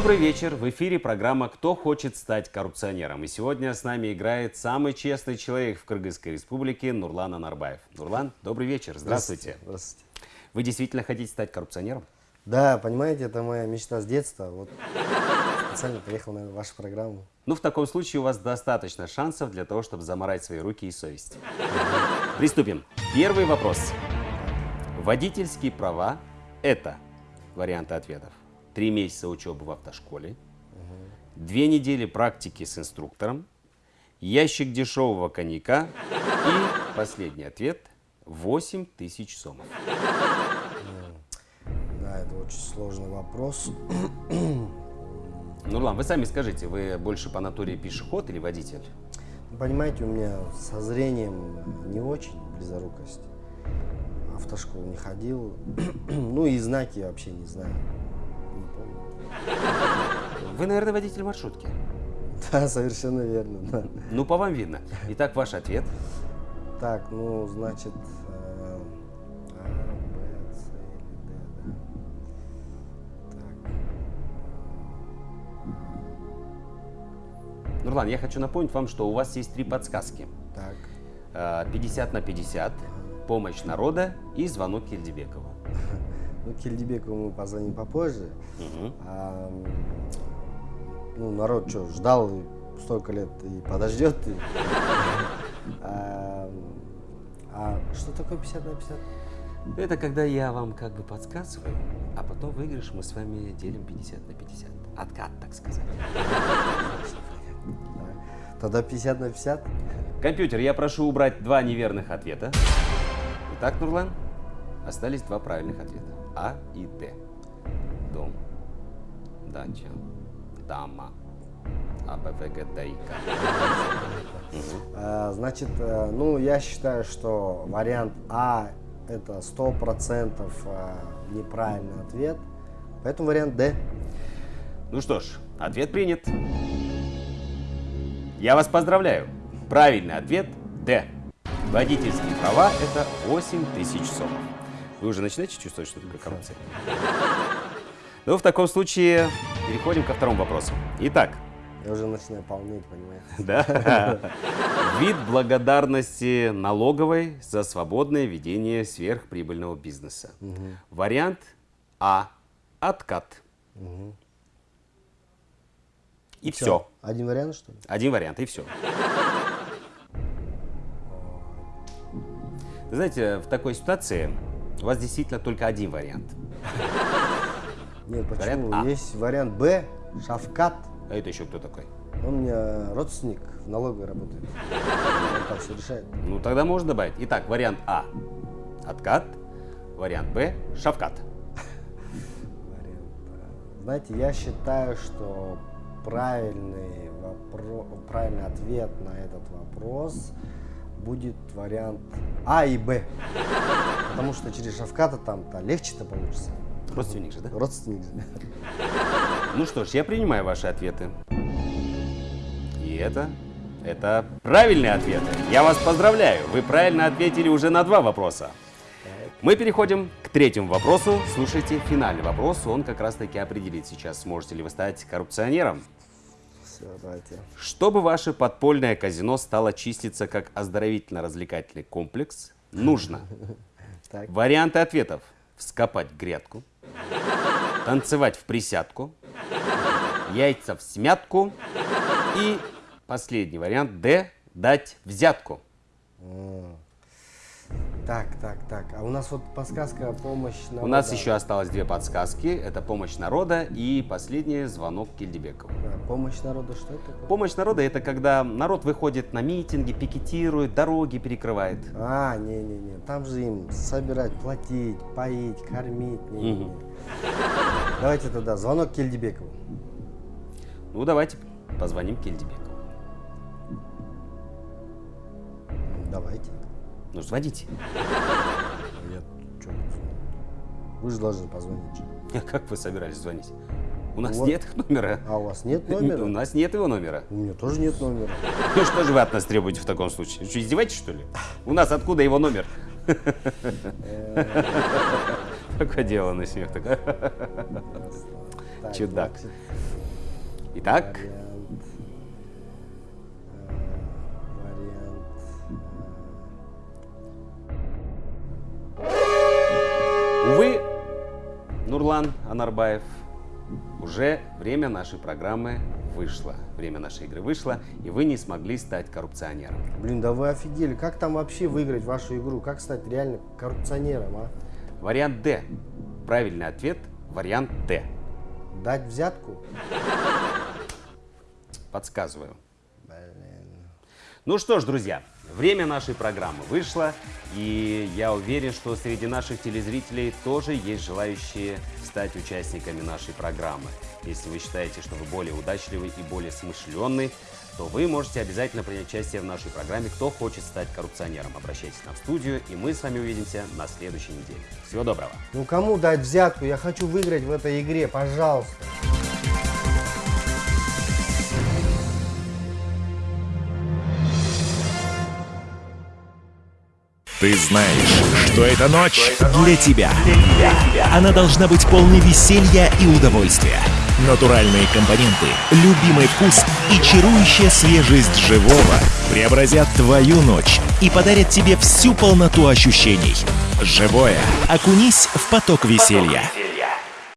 Добрый вечер. В эфире программа «Кто хочет стать коррупционером?». И сегодня с нами играет самый честный человек в Кыргызской республике Нурлан Анарбаев. Нурлан, добрый вечер. Здравствуйте. Здравствуйте. Вы действительно хотите стать коррупционером? Да, понимаете, это моя мечта с детства. Вот специально приехал на вашу программу. Ну, в таком случае у вас достаточно шансов для того, чтобы заморать свои руки и совесть. Приступим. Первый вопрос. Водительские права – это варианты ответов. Три месяца учебы в автошколе, две недели практики с инструктором, ящик дешевого коньяка и последний ответ – 8 тысяч сомов. Да, это очень сложный вопрос. Нурлан, вы сами скажите, вы больше по натуре пешеход или водитель? Понимаете, у меня со зрением не очень близорукость. Автошколу не ходил. Ну и знаки вообще не знаю. Не помню. Вы, наверное, водитель маршрутки. Да, совершенно верно, да. Ну, по вам видно. Итак, ваш ответ. Так, ну, значит, э, А, Б, С или Д, да. Так. Нурлан, я хочу напомнить вам, что у вас есть три подсказки. Так. Э, 50 на 50, помощь народа и звонок Кельдебекову. Ну, Кельдебекову мы позвоним попозже. А, ну, народ что, ждал столько лет и подождет. и- А, а что такое 50 на 50? Это когда я вам как бы подсказываю, а потом выигрыш мы с вами делим 50 на 50. Откат, так сказать. Да. Тогда 50 на 50? Компьютер, я прошу убрать два неверных ответа. Итак, Нурлан, остались два правильных ответа. А и Д. Дом, дача, дама, А, Б, В, Г, Д, И, К. А, значит, э, ну, я считаю, что вариант А это 100% а, неправильный ответ. Поэтому вариант Д. Ну что ж, ответ принят. Я вас поздравляю. Правильный ответ – Д. Водительские права – это 8 тысяч сомов. Вы уже начинаете чувствовать, что такое коррупция? Ну, в таком случае переходим ко второму вопросу. Итак, Я уже начинаю полнеть, понимаете? да, вид благодарности налоговой за свободное ведение сверхприбыльного бизнеса. Вариант А – откат. И все. Один вариант, что ли? Один вариант, и все. Знаете, в такой ситуации у вас действительно только один вариант. Нет, почему? Вариант А. Есть вариант Б, Шавкат. А это еще кто такой? Он у меня родственник в налоговой работает. Он там все решает. Ну, тогда можно добавить. Итак, вариант А – откат. Вариант Б – шавкат. Вариант А. Знаете, я считаю, что правильный, вопро... правильный ответ на этот вопрос будет вариант А и Б. Потому что через Шавката там-то легче-то получится. Родственник же, да? Родственник же. Ну что ж, я принимаю ваши ответы. И это, это правильные ответы. Я вас поздравляю. Вы правильно ответили уже на два вопроса. Мы переходим к третьему вопросу. Слушайте, финальный вопрос. Он как раз таки определит сейчас, сможете ли вы стать коррупционером. Все, давайте. Чтобы ваше подпольное казино стало числиться как оздоровительно-развлекательный комплекс, нужно Так. варианты ответов. Вскопать грядку, танцевать в присядку, яйца в смятку и последний вариант Д – дать взятку. Так, так, так. А у нас вот подсказка помощь на. У нас еще осталось две подсказки. Это помощь народа и последний звонок Кильдебекову. Помощь народу, что это такое? Помощь народа – это когда народ выходит на митинги, пикетирует, дороги перекрывает. А, не-не-не, там же им собирать, платить, поить, кормить. Не, не, не. Давайте тогда звонок Кельдебекову. Ну, давайте позвоним Кильдебекову. Давайте. Ну, звоните. Я чё, Вы же должны позвонить. А как вы собирались звонить? У нас Вот. нет их номера. А у вас нет номера? У нас нет его номера. У меня тоже нет номера. Ну что же вы от нас требуете в таком случае? Что, издеваетесь, что ли? У нас откуда его номер? Такое дело на смех. Чудак. Итак, Нурлан Анарбаев, уже время нашей программы вышло. Время нашей игры вышло, и вы не смогли стать коррупционером. Блин, да вы офигели. Как там вообще выиграть вашу игру? Как стать реально коррупционером, а? Вариант Д. Правильный ответ – вариант Д. Дать взятку? Подсказываю. Блин. Ну что ж, друзья, время нашей программы вышло, и я уверен, что среди наших телезрителей тоже есть желающие стать участниками нашей программы. Если вы считаете, что вы более удачливый и более смышленный, то вы можете обязательно принять участие в нашей программе «Кто хочет стать коррупционером?». Обращайтесь к нам в студию, и мы с вами увидимся на следующей неделе. Всего доброго! Ну кому дать взятку? Я хочу выиграть в этой игре, пожалуйста. Ты знаешь, что эта ночь для тебя. Она должна быть полной веселья и удовольствия. Натуральные компоненты, любимый вкус и чарующая свежесть живого преобразят твою ночь и подарят тебе всю полноту ощущений. Живое. Окунись в поток веселья.